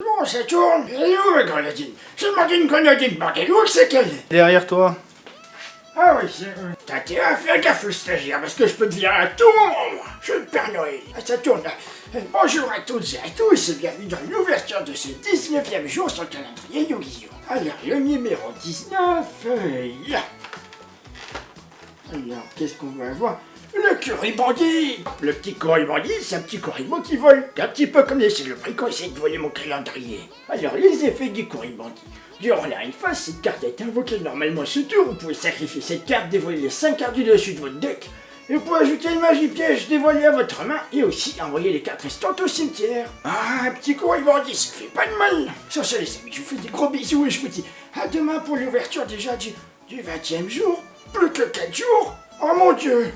Bon, ça tourne. Elle est où, ma grenadine? Demandé une grenadine, bordel, où c'est qu'elle est? Derrière toi. Ah oui, c'est vrai. T'as intérêt à faire gaffe, le stagiaire, parce que je peux te virer à tout moment, moi. Je suis le Père Noël. Ah, ça tourne, là. Bonjour à toutes et à tous, et bienvenue dans l'ouverture de ce 19e jour sur le calendrier Yu-Gi-Oh! Alors, le numéro 19, euh, là. Alors, qu'est-ce qu'on va avoir? Le curry bandit Le petit curry bandit, c'est un petit curry qui vole. Un petit peu comme les le quand essaye de voler mon calendrier. Alors, les effets du curry bandit. Durant la une phase, cette carte est invoquée normalement ce tour. Vous pouvez sacrifier cette carte, dévoiler les 5 cartes du dessus de votre deck. Et vous pouvez ajouter une magie piège dévoilée à votre main et aussi envoyer les cartes restantes au cimetière. Ah, un petit curry bandit, ça fait pas de mal. Sur ce, les amis, je vous fais des gros bisous et je vous dis à demain pour l'ouverture déjà du, du 20e jour. Plus que 4 jours. Oh mon dieu